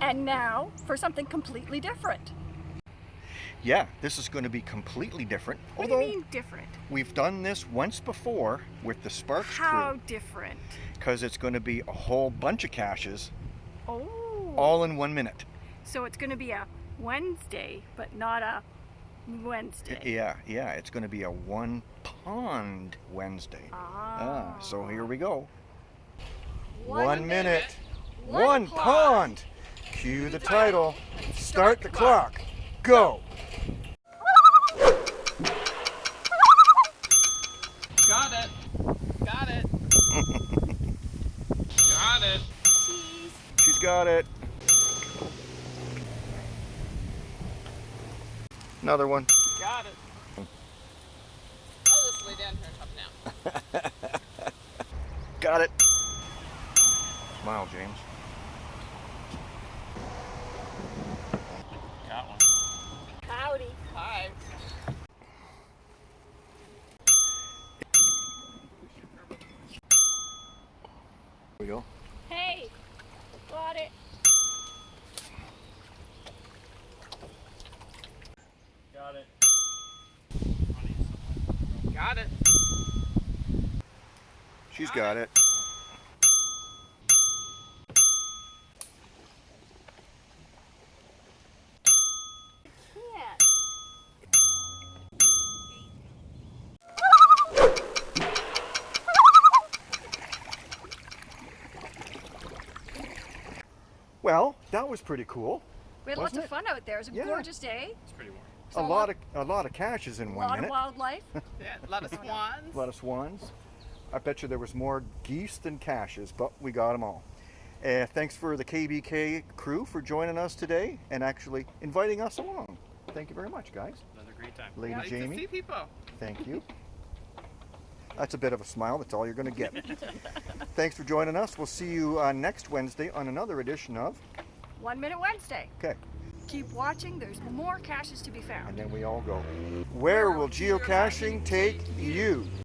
And now for something completely different. Yeah, this is going to be completely different. What Although do you mean different? we've done this once before with the Sparks How crew different? because it's going to be a whole bunch of caches Oh. all in one minute. So it's going to be a Wednesday, but not a Wednesday. Yeah, yeah, it's going to be a one pond Wednesday. Ah. Ah, so here we go. One minute, one one pond. pond. Cue the title. Start the clock. Go. Got it. Got it. Got it. Cheese. She's got it. Another one. Got it. I'll just lay down here talk now. Got it. Smile, James. Got one. Howdy. Hi. Here we go. Hey. Got it. Got it. Got it. She's got it. Can't. Well, that was pretty cool. We had lots of it? fun out there. It was a Yeah. gorgeous day. It's pretty warm. So a lot of a lot of caches in one minute. a one lot minute. of wildlife. Yeah, a lot of swans. A lot of swans. I bet you there was more geese than caches, but we got them all. Uh, thanks for the KBK crew for joining us today and actually inviting us along. Thank you very much, guys. Another great time. Lady nice Jamie. to see people. Thank you. That's a bit of a smile. That's all you're going to get. Thanks for joining us. We'll see you uh, next Wednesday on another edition of. One Minute Wednesday. Okay, Keep watching. There's more caches to be found. and then we all go. Where will geocaching take you?